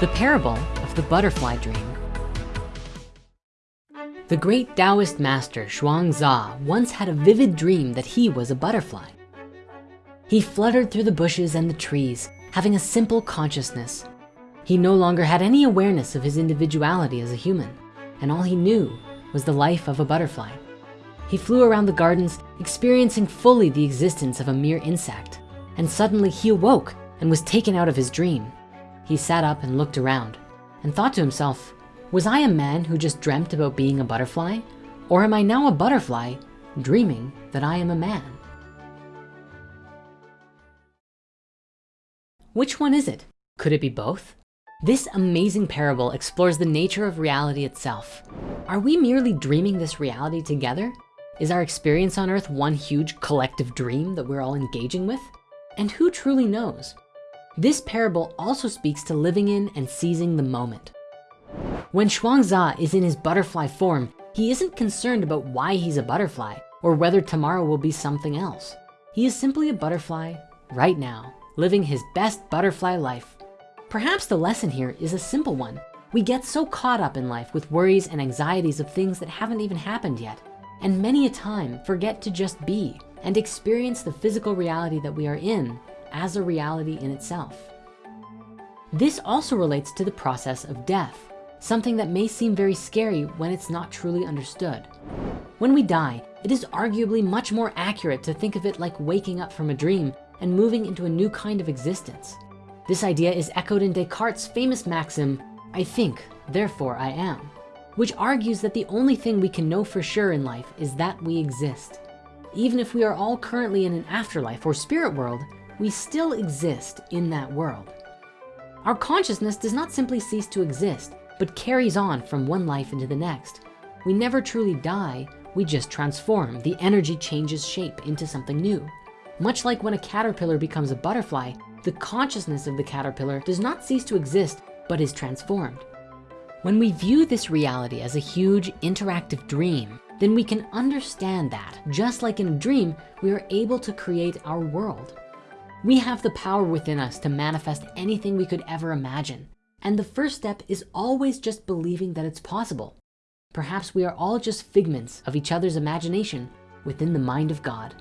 The Parable of the Butterfly Dream. The great Taoist master Zhuangzi once had a vivid dream that he was a butterfly. He fluttered through the bushes and the trees, having a simple consciousness. He no longer had any awareness of his individuality as a human, and all he knew was the life of a butterfly. He flew around the gardens, experiencing fully the existence of a mere insect, and suddenly he awoke and was taken out of his dream. He sat up and looked around and thought to himself, was I a man who just dreamt about being a butterfly? Or am I now a butterfly dreaming that I am a man? Which one is it? Could it be both? This amazing parable explores the nature of reality itself. Are we merely dreaming this reality together? Is our experience on earth one huge collective dream that we're all engaging with? And who truly knows? This parable also speaks to living in and seizing the moment. When Zhuangzi is in his butterfly form, he isn't concerned about why he's a butterfly or whether tomorrow will be something else. He is simply a butterfly right now, living his best butterfly life. Perhaps the lesson here is a simple one. We get so caught up in life with worries and anxieties of things that haven't even happened yet. And many a time forget to just be and experience the physical reality that we are in as a reality in itself. This also relates to the process of death, something that may seem very scary when it's not truly understood. When we die, it is arguably much more accurate to think of it like waking up from a dream and moving into a new kind of existence. This idea is echoed in Descartes' famous maxim, I think, therefore I am, which argues that the only thing we can know for sure in life is that we exist. Even if we are all currently in an afterlife or spirit world, we still exist in that world. Our consciousness does not simply cease to exist, but carries on from one life into the next. We never truly die, we just transform. The energy changes shape into something new. Much like when a caterpillar becomes a butterfly, the consciousness of the caterpillar does not cease to exist, but is transformed. When we view this reality as a huge interactive dream, then we can understand that just like in a dream, we are able to create our world. We have the power within us to manifest anything we could ever imagine. And the first step is always just believing that it's possible. Perhaps we are all just figments of each other's imagination within the mind of God.